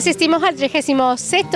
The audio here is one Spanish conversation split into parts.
asistimos al 36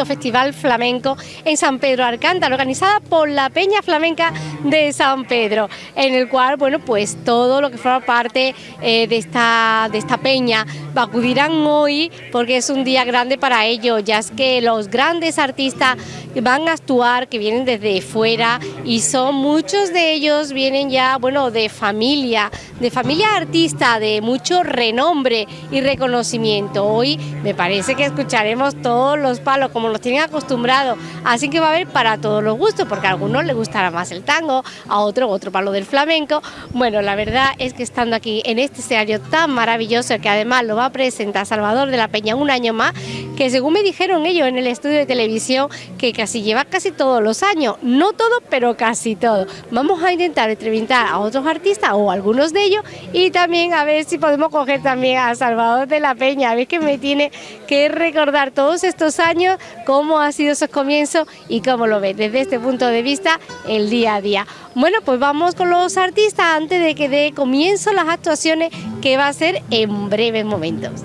Festival Flamenco en San Pedro Alcántara, organizada por la Peña Flamenca de San Pedro, en el cual, bueno, pues todo lo que forma parte eh, de, esta, de esta peña acudirán hoy porque es un día grande para ellos, ya es que los grandes artistas van a actuar, que vienen desde fuera y son muchos de ellos vienen ya, bueno, de familia, de familia artista, de mucho renombre y reconocimiento. Hoy me parece que escucharemos todos los palos como los tienen acostumbrados, así que va a haber para todos los gustos, porque a algunos les gustará más el tango, a otro otro palo del flamenco. Bueno, la verdad es que estando aquí en este escenario tan maravilloso que además lo va a presentar Salvador de la Peña un año más, que según me dijeron ellos en el estudio de televisión, que casi lleva casi todos los años, no todo, pero casi todo. Vamos a intentar entrevistar a otros artistas o algunos de ellos y también a ver si podemos coger también a Salvador de la Peña, a ver que me tiene que recordar todos estos años, cómo ha sido esos comienzos y cómo lo ve desde este punto de vista el día a día. Bueno, pues vamos con los artistas antes de que dé comienzo las actuaciones que va a ser en breves momentos.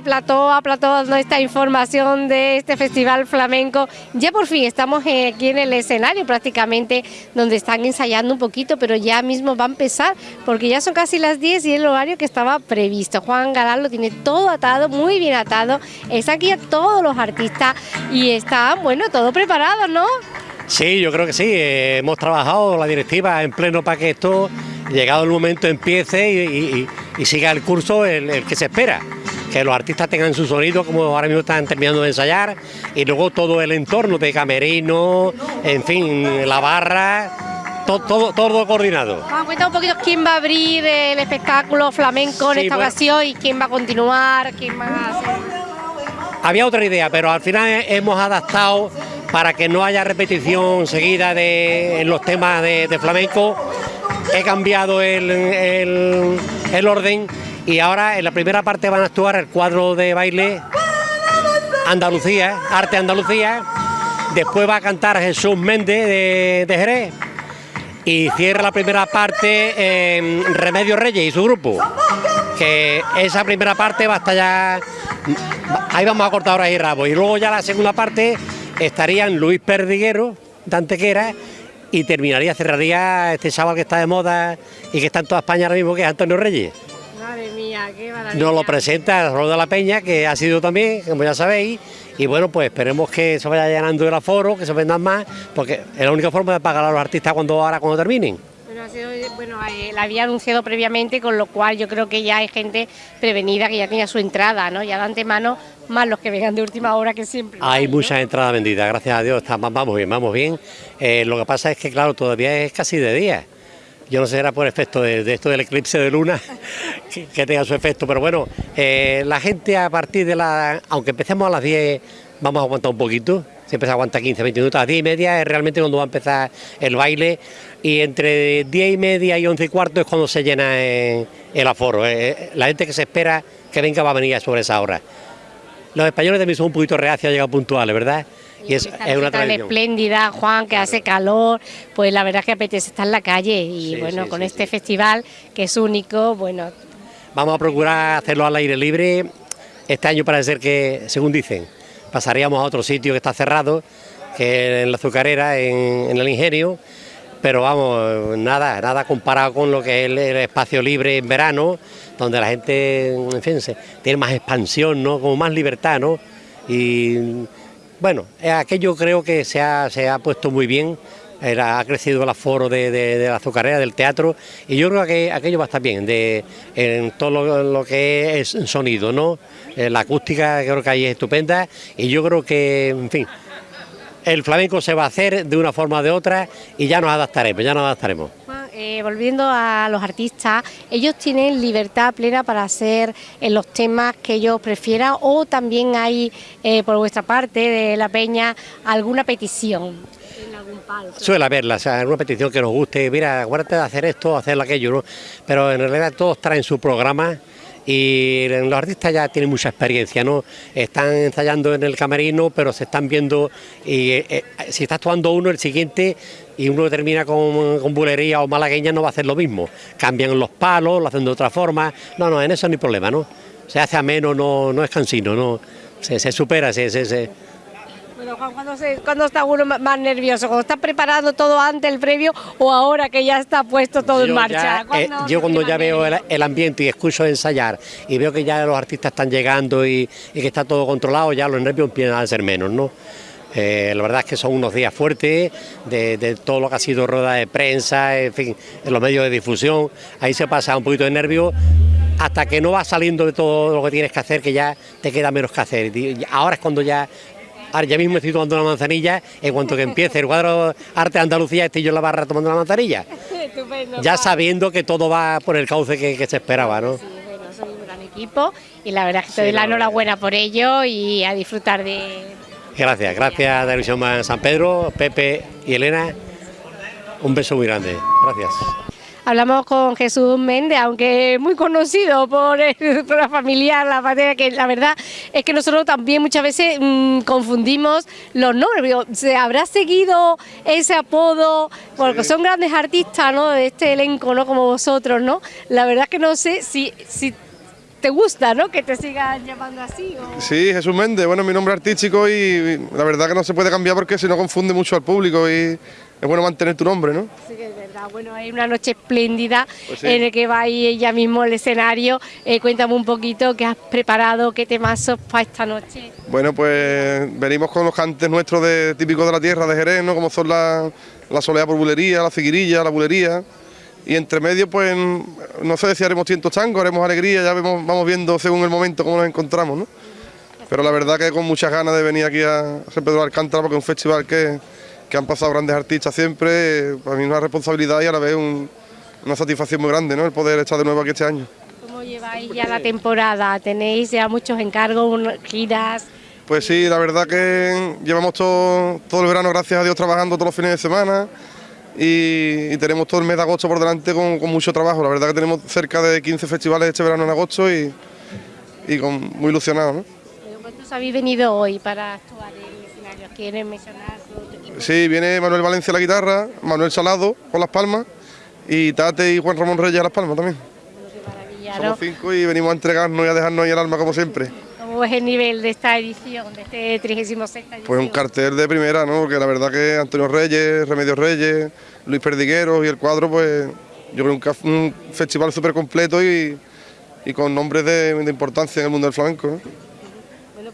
Plató a plató dando esta información de este festival flamenco, ya por fin estamos aquí en el escenario prácticamente donde están ensayando un poquito, pero ya mismo va a empezar porque ya son casi las 10 y el horario que estaba previsto. Juan Galán lo tiene todo atado, muy bien atado, están aquí todos los artistas y están, bueno, todo preparado, ¿no? Sí, yo creo que sí, eh, hemos trabajado la directiva en pleno para que esto, llegado el momento, empiece y y siga el curso el, que se espera, que los artistas tengan su sonido como ahora mismo están terminando de ensayar y luego todo el entorno de camerino, en fin, la barra, todo, todo, coordinado. Vamos a cuenta un poquito quién va a abrir el espectáculo flamenco en esta ocasión y quién va a continuar, quién va a hacer. Había otra idea, pero al final hemos adaptado para que no haya repetición seguida de, en los temas de flamenco he cambiado el, orden y ahora en la primera parte van a actuar el cuadro de baile Andalucía, Arte Andalucía, después va a cantar Jesús Méndez de, Jerez. Y cierra la primera parte Remedio Reyes y su grupo, que esa primera parte va hasta ya, ahí vamos a cortar ahora y rabo, y luego ya la segunda parte estarían Luis Perdiguero de Antequera y terminaría, cerraría este sábado que está de moda y que está en toda España ahora mismo, que es Antonio Reyes. Madre mía, qué maravilla. Nos lo presenta Roda la Peña, que ha sido también, como ya sabéis, y bueno, pues esperemos que se vaya llenando el aforo, que se vendan más, porque es la única forma de pagar a los artistas cuando ahora cuando terminen. Bueno, eh, la había anunciado previamente, con lo cual yo creo que ya hay gente prevenida que ya tenía su entrada, ¿no? Ya de antemano, más los que vengan de última hora que siempre. Hay, muchas entradas vendidas, gracias a Dios, vamos bien, vamos bien. Eh, lo que pasa es que, claro, todavía es casi de día. Yo no sé si era por efecto de, esto del eclipse de luna que, tenga su efecto, pero bueno, eh, la gente a partir de la. Aunque empecemos a las 10, vamos a aguantar un poquito siempre se aguanta 15, 20 minutos, a 10 y media es realmente cuando va a empezar el baile y entre 10 y media y 11 y cuarto es cuando se llena el aforo, eh, eh, la gente que se espera que venga va a venir sobre esa hora. Los españoles también son un poquito reacios a llegar puntuales, ¿verdad? Y es, es una espléndida, Juan, que hace calor, pues la verdad es que apetece estar en la calle y bueno, con este festival que es único, bueno. Vamos a procurar hacerlo al aire libre. Este año parece ser que, según dicen, pasaríamos a otro sitio que está cerrado, que es en la azucarera, en, el ingenio, pero vamos, nada, nada comparado con lo que es el, espacio libre en verano, donde la gente, en fin, tiene más expansión, ¿no? Como más libertad, ¿no? Y bueno, aquello creo que se ha, se ha puesto muy bien ha crecido el aforo de, la azucarera, del teatro, y yo creo que aquello va a estar bien, de, en todo lo, que es sonido, ¿no? Eh, la acústica creo que ahí es estupenda, y yo creo que, en fin, el flamenco se va a hacer de una forma o de otra y ya nos adaptaremos, ya nos adaptaremos. Eh, volviendo a los artistas, ellos tienen libertad plena para hacer en los temas que ellos prefieran o también hay eh, por vuestra parte de la peña alguna petición. Suele haberla, o sea, una petición que nos guste, mira, acuérdate de hacer esto, hacer aquello, ¿no? pero en realidad todos traen su programa y los artistas ya tienen mucha experiencia, ¿no? Están ensayando en el camerino, pero se están viendo, y eh, eh, si está actuando uno, el siguiente, y uno termina con, con, bulería o malagueña, no va a hacer lo mismo. Cambian los palos, lo hacen de otra forma, no, no, en eso no hay problema, ¿no? Se hace ameno, no, no es cansino, no, se, supera, se, se cuando, está uno más nervioso? ¿Cuando está preparando todo antes, el previo, o ahora que ya está puesto todo en marcha? Eh, yo cuando ya veo el, ambiente y escucho ensayar y veo que ya los artistas están llegando y, que está todo controlado, ya los nervios empiezan a ser menos, ¿no? Eh, la verdad es que son unos días fuertes de, todo lo que ha sido rueda de prensa, en fin, en los medios de difusión, ahí se pasa un poquito de nervio hasta que no va saliendo de todo lo que tienes que hacer, que ya te queda menos que hacer. Ahora es cuando ya Ahora ya mismo estoy tomando una manzanilla, en cuanto que empiece el cuadro Arte de Andalucía, estoy yo en la barra tomando una manzanilla. ya sabiendo que todo va por el cauce que, se esperaba, ¿no? Sí, bueno, soy un gran equipo y la verdad es que te doy la enhorabuena por ello y a disfrutar de... Gracias, gracias Televisión San Pedro, Pepe y Elena. Un beso muy grande, gracias. Hablamos con Jesús Méndez, aunque muy conocido por, la familia, la familia, que la verdad es que nosotros también muchas veces mm, confundimos los nombres. ¿Se habrá seguido ese apodo? Porque son grandes artistas, ¿no? De este elenco, ¿no? Como vosotros, ¿no? La verdad es que no sé si, si te gusta, ¿no? Que te sigan llamando así. Sí, Jesús Méndez, bueno, mi nombre artístico y la verdad que no se puede cambiar porque si no confunde mucho al público y es bueno mantener tu nombre, ¿no? Sí, es verdad. Bueno, hay una noche espléndida pues en la que va ahí ella mismo al escenario. Eh, cuéntame un poquito qué has preparado, qué temazos para esta noche. Bueno, pues venimos con los cantes nuestros de, típicos de la tierra de Jerez, ¿no? Como son la, la soleá por bulería, la figuirilla, la bulería. Y entre medio, pues, no sé si haremos tientos changos, haremos alegría, ya vemos, vamos viendo según el momento cómo nos encontramos, ¿no? Pero la verdad que con muchas ganas de venir aquí a San Pedro de Alcántara porque es un festival que que han pasado grandes artistas siempre, para mí una responsabilidad y a la vez una satisfacción muy grande, ¿no? El poder estar de nuevo aquí este año. ¿Cómo lleváis ya la temporada? ¿Tenéis ya muchos encargos, giras? Pues sí, la verdad que llevamos todo, todo el verano, gracias a Dios, trabajando todos los fines de semana y, tenemos todo el mes de agosto por delante con, mucho trabajo. La verdad que tenemos cerca de 15 festivales este verano en agosto y, y con, muy ilusionados. ¿no? ¿Cuántos habéis venido hoy para actuar en el escenario? ¿Quieren mencionar? Sí, viene Manuel Valencia a la guitarra, Manuel Salado con las palmas y Tate y Juan Ramón Reyes a las palmas también. Somos cinco y venimos a entregarnos y a dejarnos ahí el alma como siempre. ¿Cómo es el nivel de esta edición, de este 36 edición? Pues un cartel de primera, ¿no? Porque la verdad que Antonio Reyes, Remedios Reyes, Luis Perdiguero y el cuadro, pues yo creo que un, un festival súper completo y, con nombres de, importancia en el mundo del flamenco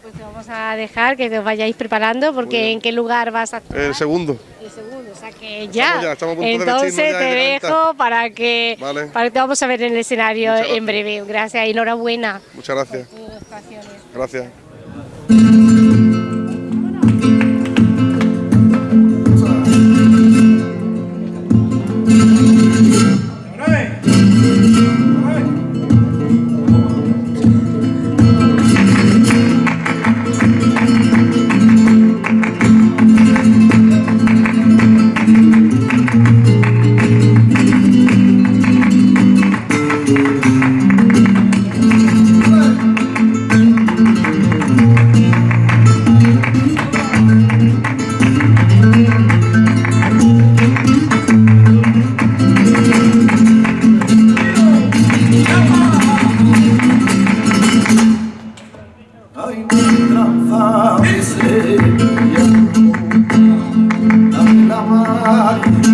pues te vamos a dejar que os vayáis preparando porque ¿en qué lugar vas a actuar? El segundo. El segundo, o sea que ya. Entonces te dejo para que, para que te vamos a ver en el escenario en breve. Gracias y enhorabuena. Muchas gracias. Gracias. God.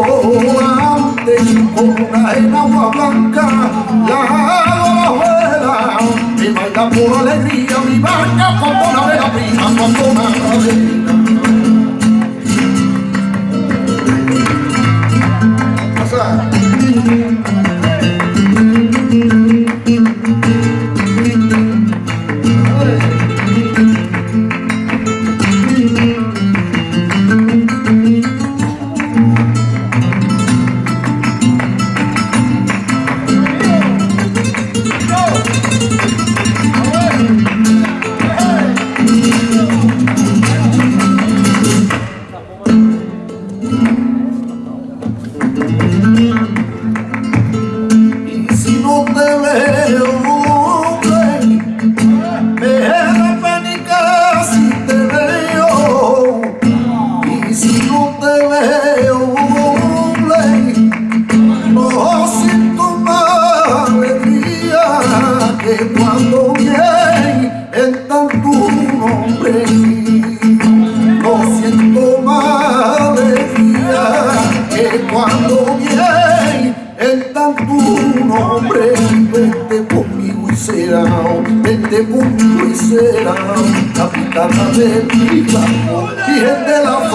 oa te i kona e na wakanga la hoera e mai ka pora le ria mi baka kona me la prima kona me la prima Thank you. morena, capitana del Virgen de la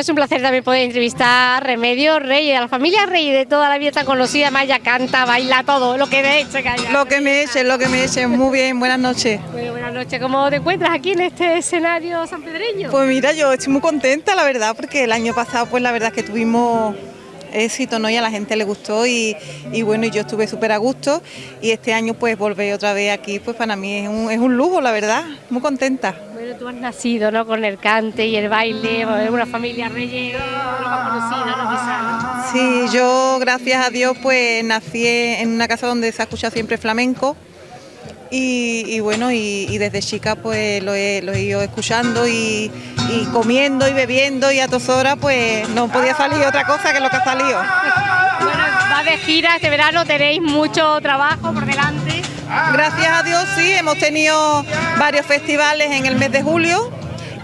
es un placer también poder entrevistar a Remedio Rey, a la familia Rey de toda la vida tan conocida, Maya canta, baila todo, lo que me eche, calla. Lo que me echen, lo que me echen. Muy bien, buenas noches. Bueno, buenas noches, ¿cómo te encuentras aquí en este escenario sanpedreño? Pues mira, yo estoy muy contenta, la verdad, porque el año pasado, pues la verdad es que tuvimos éxito, ¿no? Y a la gente le gustó y, y bueno, y yo estuve súper a gusto y este año pues volver otra vez aquí, pues para mí es un, es un lujo, la verdad, muy contenta. Bueno, tú has nacido, ¿no? Con el cante y el baile, una familia Reyes, lo más conocida, ¿no? Quizá, ¿no? Sí, yo gracias a Dios pues nací en una casa donde se ha escuchado siempre flamenco y, y bueno, y, y desde chica pues lo he, lo he ido escuchando y, y comiendo y bebiendo y a todas horas pues no podía salir otra cosa que lo que ha salido. Bueno, vas de gira este verano, tenéis mucho trabajo por delante. Gracias a Dios sí, hemos tenido varios festivales en el mes de julio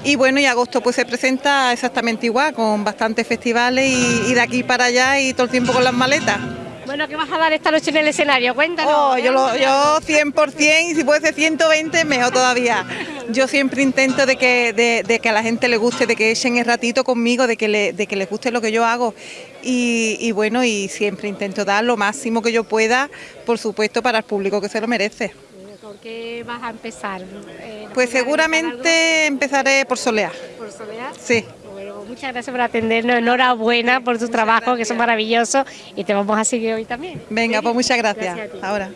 y bueno, y agosto pues se presenta exactamente igual, con bastantes festivales y, y de aquí para allá y todo el tiempo con las maletas. Bueno, ¿qué vas a dar esta noche en el escenario? Cuéntanos. Oh, yo, lo, yo 100% y si puede ser 120 mejor todavía. Yo siempre intento de que, de, de que a la gente le guste, de que echen el ratito conmigo, de que, le, de que les guste lo que yo hago. Y, y bueno, y siempre intento dar lo máximo que yo pueda, por supuesto, para el público que se lo merece. ¿Con qué vas a empezar? Eh, ¿nos Pues seguramente empezaré por Soleá. por Soledad? Sí. Muchas gracias por atendernos, enhorabuena por tu trabajo, que son maravillosos, y te vamos a seguir hoy también. Venga, pues muchas gracias. Gracias a ti. Ahora.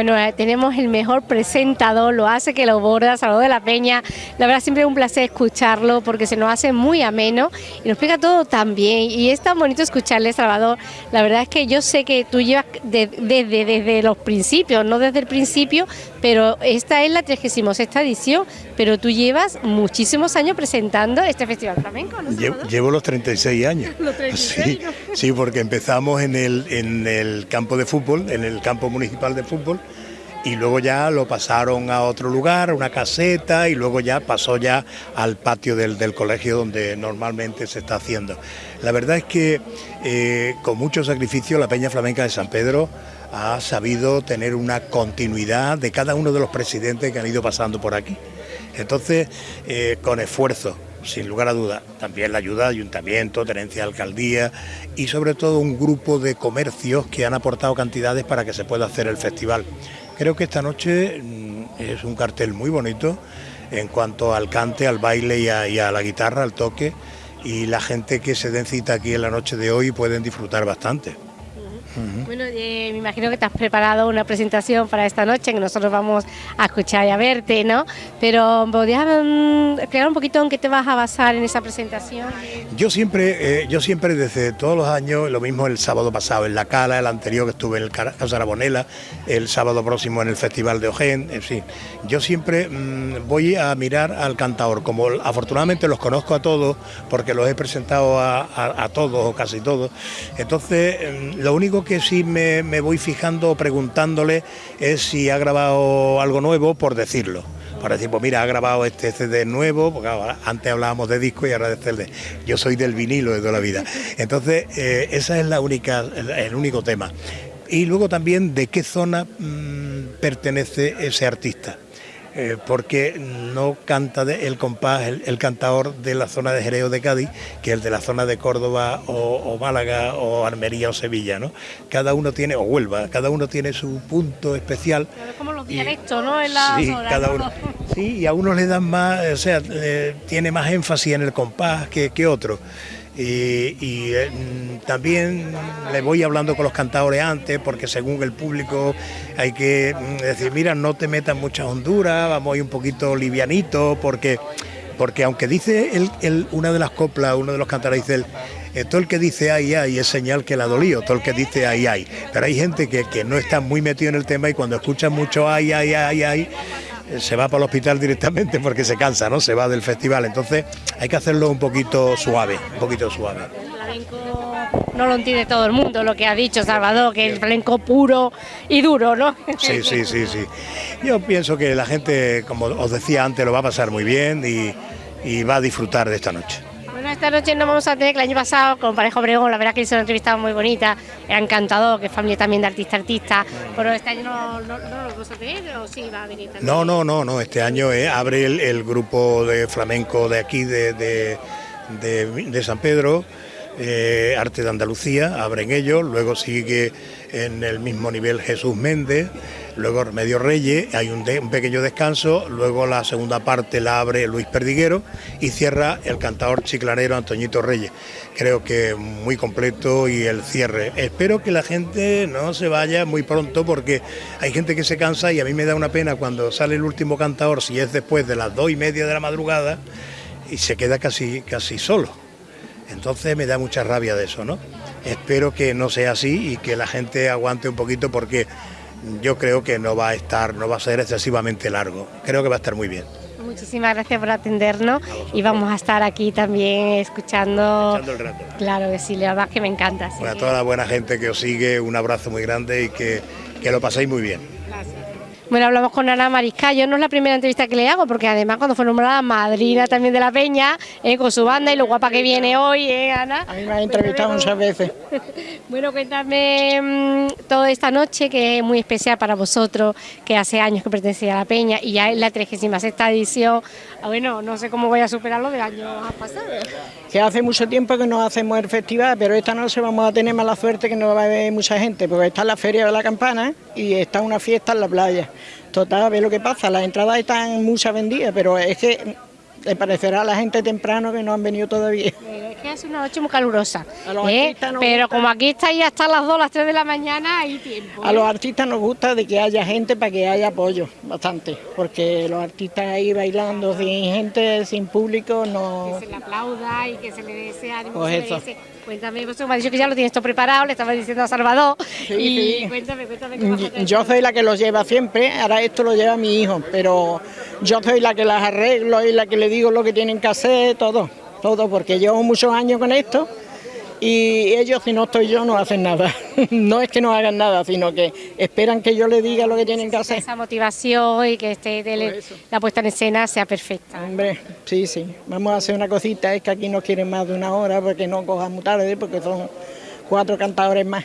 Bueno, eh, tenemos el mejor presentador, lo hace que lo borda, Salvador de la Peña. La verdad siempre es un placer escucharlo porque se nos hace muy ameno y nos explica todo tan bien. Y es tan bonito escucharle, Salvador. La verdad es que yo sé que tú llevas desde, desde los principios, no desde el principio, pero esta es la 36 edición, pero tú llevas muchísimos años presentando este Festival Flamenco, ¿no? Llevo, llevo los 36 años. Los 36, sí, sí, porque empezamos en el, en el campo de fútbol, en el campo municipal de fútbol, y luego ya lo pasaron a otro lugar, una caseta, y luego ya pasó ya al patio del, del colegio donde normalmente se está haciendo. La verdad es que eh, con mucho sacrificio la Peña Flamenca de San Pedro ha sabido tener una continuidad de cada uno de los presidentes que han ido pasando por aquí. Entonces, eh, con esfuerzo, sin lugar a dudas, también la ayuda de ayuntamiento, tenencia de alcaldía y sobre todo un grupo de comercios que han aportado cantidades para que se pueda hacer el festival. Creo que esta noche mm, es un cartel muy bonito en cuanto al cante, al baile y a, y a la guitarra, al toque y la gente que se den cita aquí en la noche de hoy pueden disfrutar bastante. Bueno, eh, me imagino que te has preparado una presentación para esta noche, que nosotros vamos a escuchar y a verte, ¿no? Pero ¿podrías mm, explicar un poquito en qué te vas a basar en esa presentación? Yo siempre, eh, yo siempre desde todos los años, lo mismo el sábado pasado en La Cala, el anterior que estuve en el Ca- Casa Arabonela, el sábado próximo en el Festival de Ojén, en fin. Yo siempre mm, voy a mirar al cantador, como afortunadamente los conozco a todos, porque los he presentado a, a- a todos o casi todos, entonces mm, lo único que sí me, me voy fijando, preguntándole, es si ha grabado algo nuevo por decirlo. Para decir, pues mira, ha grabado este CD nuevo, porque antes hablábamos de disco y ahora de CD. Yo soy del vinilo de toda la vida. Entonces, eh, esa es la única, el, el único tema. Y luego también de qué zona mm, pertenece ese artista. Eh, porque no canta de- el compás, el, el cantador de la zona de Jerez o de Cádiz, que el de la zona de Córdoba o, o Málaga o Almería o Sevilla, ¿no? Cada uno tiene, o Huelva, cada uno tiene su punto especial. Es como los dialectos, ¿no? En la sí, cada ¿no? uno. Sí, y a unos le dan más, o sea, eh, tiene más énfasis en el compás que, que otro. Y, eh, también le voy hablando con los cantadores antes, porque según el público hay que mm, decir, mira, no te metas muchas honduras, vamos a ir un poquito livianito, porque, porque aunque dice el- una de las coplas, uno de los cantadores dice, el, eh, todo el que dice ay, ay es señal que la dolío, todo el que dice ay, ay. Pero hay gente que, que no está muy metido en el tema y cuando escucha mucho ay, ay, ay, ay, se va para el hospital directamente porque se cansa, ¿no? Se va del festival. Entonces hay que hacerlo un poquito suave, un poquito suave. El flamenco no lo entiende todo el mundo, lo que ha dicho Salvador, que el flamenco puro y duro, ¿no? Sí, sí, sí, sí. Yo pienso que la gente, como os decía antes, lo va a pasar muy bien y, y va a disfrutar de esta noche. Esta noche no vamos a tener que el año pasado con Parejo Obregón, la verdad que hizo una entrevista muy bonita, era encantador, que es familia también de artista artista, pero este año no, no, lo vamos a tener, o sí va a venir también. No, no, no, no. Este año eh, abre el, grupo de flamenco de aquí, de- de San Pedro, eh, Arte de Andalucía, abren ellos, luego sigue en el mismo nivel Jesús Méndez, luego Remedio Reyes, hay un, pequeño descanso, luego la segunda parte la abre Luis Perdiguero y cierra el cantador chiclanero Antoñito Reyes. Creo que muy completo y el cierre. Espero que la gente no se vaya muy pronto porque hay gente que se cansa y a mí me da una pena cuando sale el último cantador, si es después de las dos y media de la madrugada, y se queda casi, casi solo. Entonces me da mucha rabia de eso, ¿no? Espero que no sea así y que la gente aguante un poquito porque yo creo que no va a estar, no va a ser excesivamente largo. Creo que va a estar muy bien. Muchísimas gracias por atendernos y vamos a estar aquí también escuchando. Echando el rato. Claro que sí, la verdad que me encanta. Bueno, a toda la buena gente que os sigue, un abrazo muy grande y que, que lo paséis muy bien. Bueno, hablamos con Ana Mariscal. no es la primera entrevista que le hago, porque además cuando fue nombrada madrina también de la Peña, eh, con su banda y lo guapa que viene hoy, ¿eh, Ana? A mí me han entrevistado muchas veces. Bueno, cuéntame mm, toda esta noche que es muy especial para vosotros, que hace años que pertenecía a la Peña y ya es la 36 edición. Ah, Bueno, no sé cómo voy a superar lo del año pasado. Que hace mucho tiempo que no hacemos el festival, pero esta noche vamos a tener mala suerte que no va a haber mucha gente, porque está la Feria de la Campana y está una fiesta en la playa. Total, a ver lo que pasa, las entradas están muchas vendidas, pero es que Le parecerá a la gente temprano que no han venido todavía. Pero es que es una noche muy calurosa. A los ¿eh? artistas nos Pero gusta. como aquí estáis hasta las 2, las 3 de la mañana, hay tiempo. A ¿eh? los artistas nos gusta de que haya gente para que haya apoyo, bastante, porque los artistas ahí bailando sin gente, sin público, no... que se le aplauda y que se le desee ánimo. Pues eso. Cuéntame, vos me has dicho que ya lo tienes todo preparado, le estaba diciendo a Salvador. Sí, y sí. cuéntame, cuéntame qué vas a hacer. Yo soy la que los lleva siempre, ahora esto lo lleva mi hijo, pero yo soy la que las arreglo y la que le digo lo que tienen que hacer, todo, todo, porque llevo muchos años con esto y ellos si no estoy yo no hacen nada. No es que no hagan nada, sino que esperan que yo les diga lo que tienen que hacer. Esa motivación y que tele- eso. la puesta en escena sea perfecta. Hombre, sí, sí. Vamos a hacer una cosita, es que aquí no quieren más de una hora porque no cojan muy tarde, porque son cuatro cantadores más.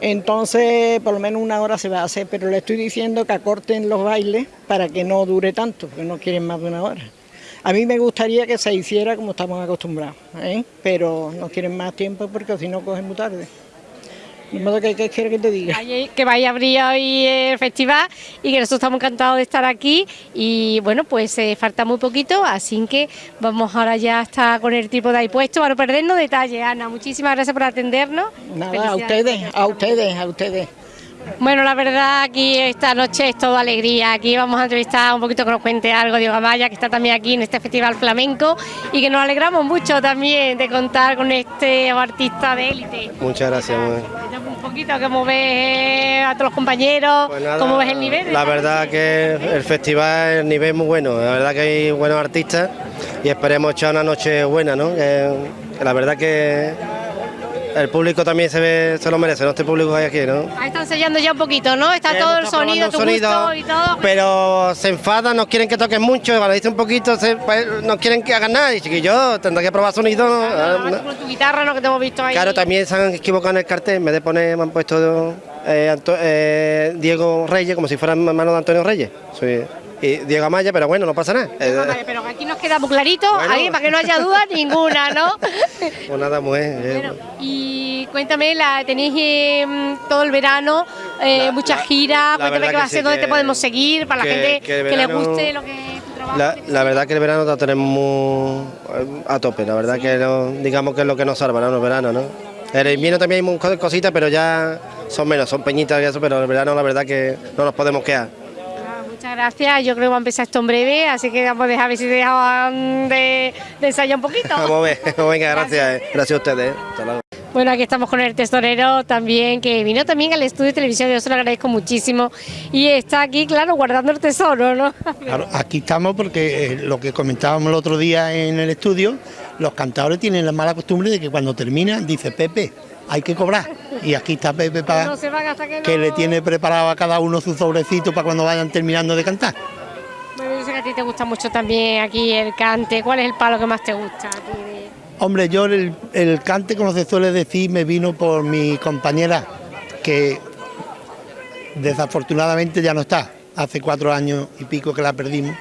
Entonces, por lo menos una hora se va a hacer, pero le estoy diciendo que acorten los bailes para que no dure tanto, que no quieren más de una hora. A mí me gustaría que se hiciera como estamos acostumbrados, ¿eh? pero no quieren más tiempo porque si no cogen muy tarde. De modo que, ¿qué quieres que te diga? Que vaya a abrir hoy el festival y que nosotros estamos encantados de estar aquí y bueno, pues eh, falta muy poquito, así que vamos ahora ya hasta con el tipo de ahí puesto para no perdernos detalles. Ana, muchísimas gracias por atendernos. Nada, a ustedes, a ustedes, a ustedes. Bueno, la verdad aquí esta noche es todo alegría. Aquí vamos a entrevistar un poquito que nos cuente algo Diego Amaya, que está también aquí en este festival flamenco y que nos alegramos mucho también de contar con este artista de élite. Muchas gracias. Un poquito cómo ves a todos los compañeros, Pues nada, cómo ves el nivel. La verdad que el festival, el nivel es muy bueno, la verdad que hay buenos artistas y esperemos echar una noche buena, ¿no? Que, que la verdad que el público también se ve, se lo merece, ¿no? Este público que hay aquí, ¿no? Ahí están sellando ya un poquito, ¿no? Está todo el sonido, tu gusto sonido, y todo. Pero se enfadan, nos quieren que toquen mucho, cuando dice un poquito, se, no quieren que hagan nada. Y chiquillo, tendrá que probar sonido. ¿no? Claro, además, con tu guitarra, ¿no? Que te hemos visto ahí. Claro, también se han equivocado en el cartel, en vez de poner, me han puesto eh, eh, Diego Reyes, como si fuera hermano de Antonio Reyes. Soy, y Diego Amaya, pero bueno, no pasa nada. Eh, Vale, Pero aquí nos queda muy clarito, Bueno. ahí, para que no haya duda ninguna, ¿no? pues nada, mujer. eh, Bueno, y cuéntame, la, tenéis eh, todo el verano, eh, La- muchas giras, cuéntame qué va a ser, dónde te podemos seguir, para la gente que que, el le verano- guste lo que tu trabajo. La, la verdad que el verano lo tenemos muy eh, a tope, la verdad que digamos que es lo que nos salva, ¿no? El verano, ¿no? El invierno también hay muchas cositas, pero ya son menos, son peñitas y eso, pero el verano la verdad que no nos podemos quedar. Muchas gracias, yo creo que va a empezar esto en breve, así que vamos a dejar ver si dejaban de, ensayar un poquito. Vamos a ver, gracias, eh. gracias a ustedes. eh. Hasta luego. Bueno, aquí estamos con el tesorero también, que vino también al estudio de televisión, yo se lo agradezco muchísimo. Y está aquí, claro, guardando el tesoro, ¿no? Claro, aquí estamos porque eh, lo que comentábamos el otro día en el estudio, los cantadores tienen la mala costumbre de que cuando terminan dice Pepe, hay que cobrar. Y aquí está Pepe para No que no... que le tiene preparado a cada uno su sobrecito para cuando vayan terminando de cantar. Bueno, yo sé que a ti te gusta mucho también aquí el cante. ¿Cuál es el palo que más te gusta? a ti de- Hombre, yo el, cante, como se suele decir, me vino por mi compañera, que desafortunadamente ya no está. Hace cuatro años y pico que la perdimos.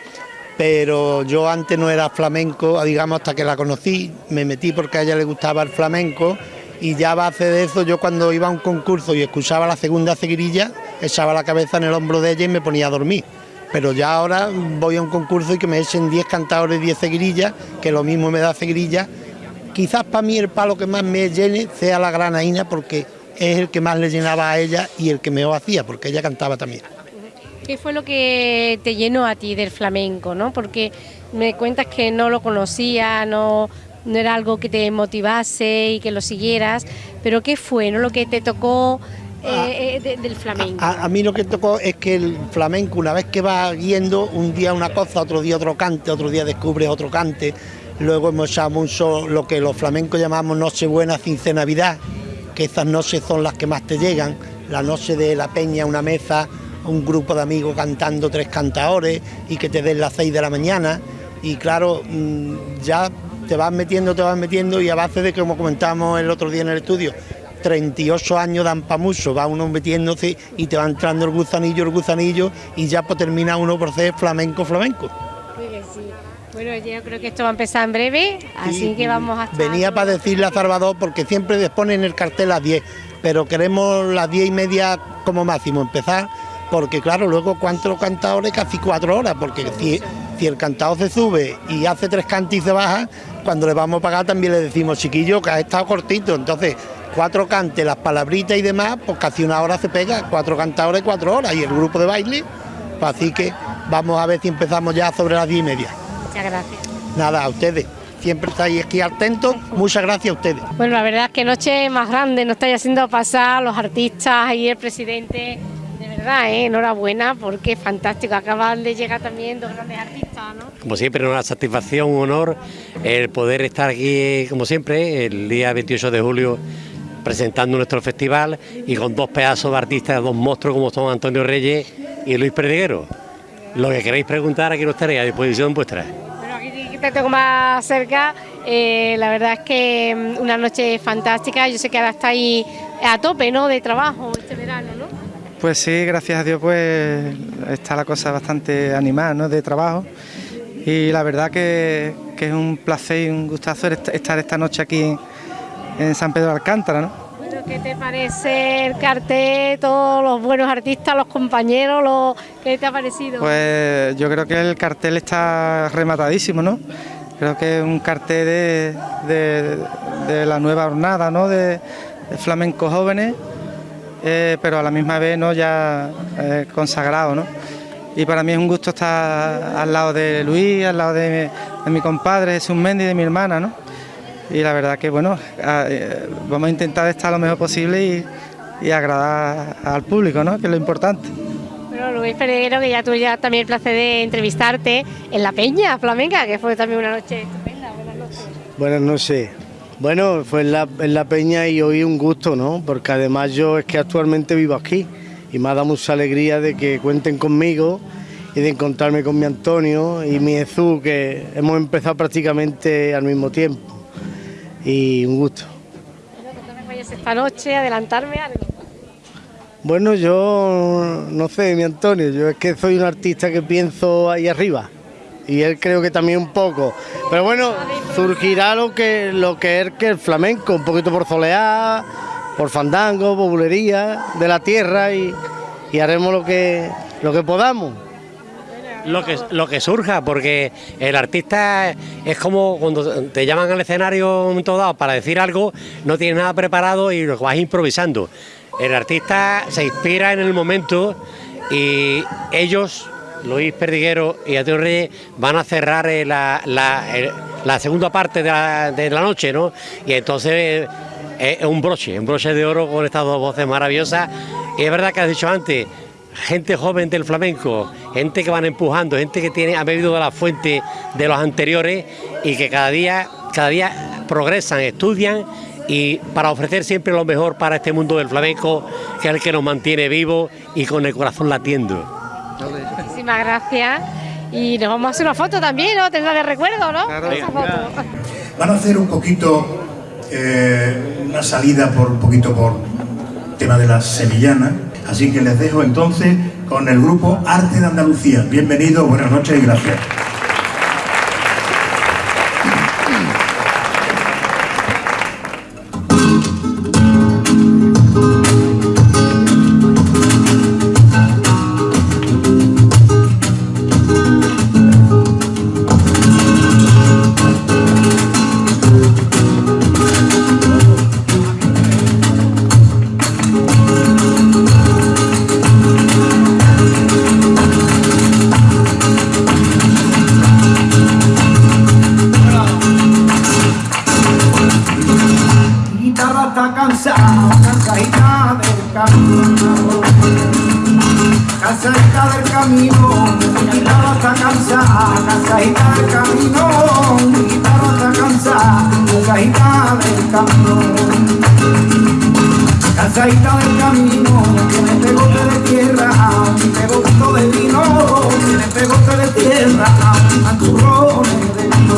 Pero yo antes no era flamenco, digamos, hasta que la conocí, me metí porque a ella le gustaba el flamenco y ya a base de eso yo cuando iba a un concurso y escuchaba la segunda seguirilla, echaba la cabeza en el hombro de ella y me ponía a dormir. Pero ya ahora voy a un concurso y que me echen 10 cantadores, 10 seguirillas, que lo mismo me da seguirilla. Quizás para mí el palo que más me llene sea la granaína porque es el que más le llenaba a ella y el que mejor hacía, porque ella cantaba también. ¿Qué fue lo que te llenó a ti del flamenco? ¿no? Porque me cuentas que no lo conocía, no, no era algo que te motivase y que lo siguieras, pero ¿qué fue no? lo que te tocó eh, eh, de- del flamenco? A, a mí lo que tocó es que el flamenco, una vez que va yendo, un día una cosa, otro día otro cante, otro día descubres otro cante. Luego hemos echado mucho lo que los flamencos llamamos Nochebuena, Cince Navidad, que esas noches son las que más te llegan. La noche de la peña, una mesa, un grupo de amigos cantando tres cantadores y que te den las seis de la mañana. Y claro, mm, ya te vas metiendo, te vas metiendo y a base de, como comentábamos el otro día en el estudio, 38 años dan pa' mucho, va uno metiéndose y te va entrando el gusanillo, el gusanillo y ya pues termina uno por ser flamenco, flamenco. Sí sí. Bueno, yo creo que esto va a empezar en breve, así Sí, que vamos a Venía para decirle a Salvador porque siempre les ponen el cartel a las 10, pero queremos las 10 y media como máximo empezar, porque claro, luego cuántos cantadores, casi cuatro horas, porque si, si el cantado se sube y hace tres cantos y se baja, cuando le vamos a pagar también le decimos, chiquillo, que ha estado cortito. Entonces, cuatro cantes, las palabritas y demás, pues casi una hora se pega, cuatro cantadores, cuatro horas. Y el grupo de baile, pues así que vamos a ver si empezamos ya sobre las diez y media. Muchas gracias. Nada, a ustedes. Siempre estáis aquí atentos. Muchas gracias a ustedes. Bueno, la verdad es que noche más grande, nos estáis haciendo pasar los artistas y el presidente. De verdad, ¿eh? enhorabuena, porque es fantástico. Acaban de llegar también dos grandes artistas, ¿no? Como siempre, una satisfacción, un honor el poder estar aquí, como siempre, el día 28 de julio presentando nuestro festival y con dos pedazos de artistas, dos monstruos como son Antonio Reyes y Luis Perdiguero. Lo que queréis preguntar, aquí no estaré a disposición vuestra. Bueno, aquí te tengo más cerca. Eh, la verdad es que mm, una noche fantástica. Yo sé que ahora estáis a tope, ¿no? De trabajo este verano, ¿no? Pues sí, gracias a Dios, pues está la cosa bastante animada, ¿no? De trabajo. Y la verdad que, que es un placer y un gustazo est- estar esta noche aquí en, en San Pedro de Alcántara, ¿no? ¿Qué te parece el cartel, todos los buenos artistas, los compañeros. ¿qué te ha parecido? Pues yo creo que el cartel está rematadísimo, ¿no? Creo que es un cartel de, de- la nueva jornada, ¿no? De, de flamencos jóvenes, eh, pero a la misma vez, ¿no? Ya eh, consagrado, ¿no? Y para mí es un gusto estar al lado de Luis, al lado de, de mi compadre Jesús Méndez y de mi hermana, ¿no? Y la verdad que, bueno, eh, vamos a intentar estar lo mejor posible y, y agradar al público, ¿no? Que es lo importante. Bueno, Luis Pereguero, que ya tuve ya también el placer de entrevistarte en La Peña Flamenca, que fue también una noche estupenda. Buenas noches. Buenas noches. Bueno, fue en la, en la Peña y hoy un gusto, ¿no? Porque además yo es que actualmente vivo aquí y me ha dado mucha alegría de que cuenten conmigo y de encontrarme con mi Antonio y mi Jesús, que hemos empezado prácticamente al mismo tiempo. Y un gusto. Bueno, esta noche, adelantarme algo. Bueno, yo no sé, mi Antonio, yo es que soy un artista que pienso ahí arriba y él creo que también un poco. Pero bueno, surgirá lo que lo que es que el flamenco, un poquito por soleá, por fandango, por bulería de la tierra y, y haremos lo que lo que podamos. Lo que, lo que surja, porque el artista es como cuando te llaman al escenario en un dado para decir algo, no tienes nada preparado y lo vas improvisando. El artista se inspira en el momento y ellos, Luis Perdiguero y Antonio Reyes, van a cerrar eh, la, la- la segunda parte de la, de la noche, ¿no? Y entonces eh, es un broche, un broche de oro con estas dos voces maravillosas. Y es verdad que has dicho antes, gente joven del flamenco, gente que van empujando, gente que tiene, ha bebido de la fuente de los anteriores y que cada día, cada día progresan, estudian y para ofrecer siempre lo mejor para este mundo del flamenco, que es el que nos mantiene vivos y con el corazón latiendo. Muchísimas gracias. Y nos vamos a hacer una foto también, ¿no? Tendrá de recuerdo, ¿no? Claro. Esa foto. Van a hacer un poquito, eh, una salida por un poquito por tema de la sevillana. Así que les dejo entonces con el grupo Arte de Andalucía. Bienvenidos, buenas noches y gracias. Cansadita del camino, mi guitarra está cansada, cansadita del camino. Mi guitarra está cansada, cansadita del camino. Cansadita del camino, tiene pegote de tierra, mi pegotito de vino, tiene pegote de tierra, manturrones de vino.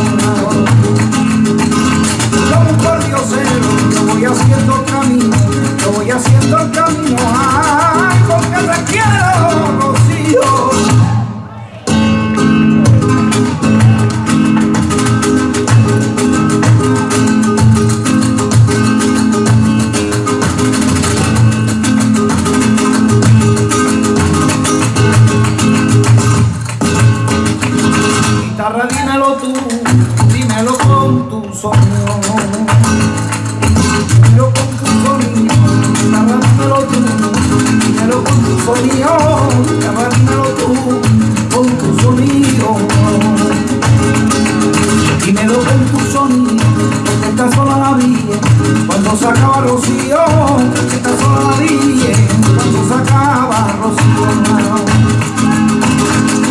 Como un pordiosero, yo voy haciendo el camino, yo voy haciendo el camino, la quiero. mío, cámbiamelo tú con tu sonido. Dímelo con tu sonido, porque está sola la vida. Cuando se acaba Rocío, está sola la vida. Cuando se acaba Rocío,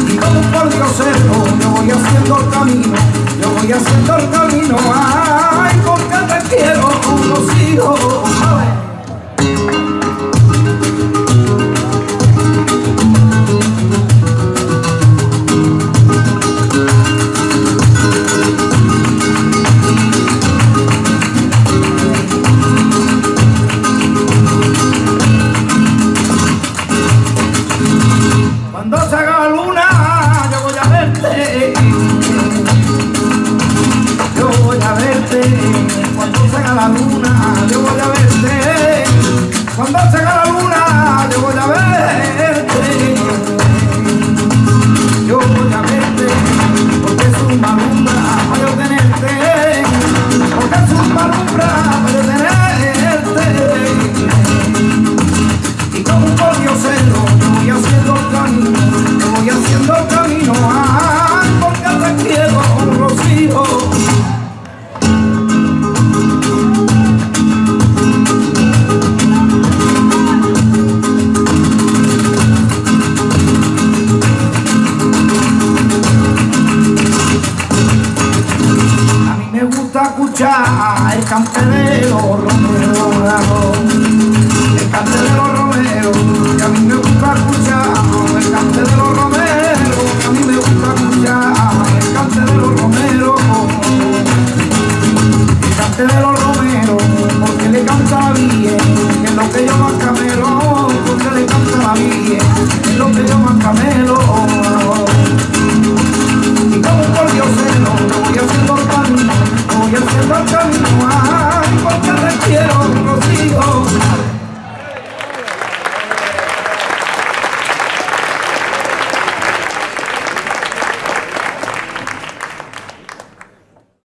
Y como por Diosero, yo voy haciendo el camino, yo voy haciendo el camino. Ay, porque te quiero, Rocío.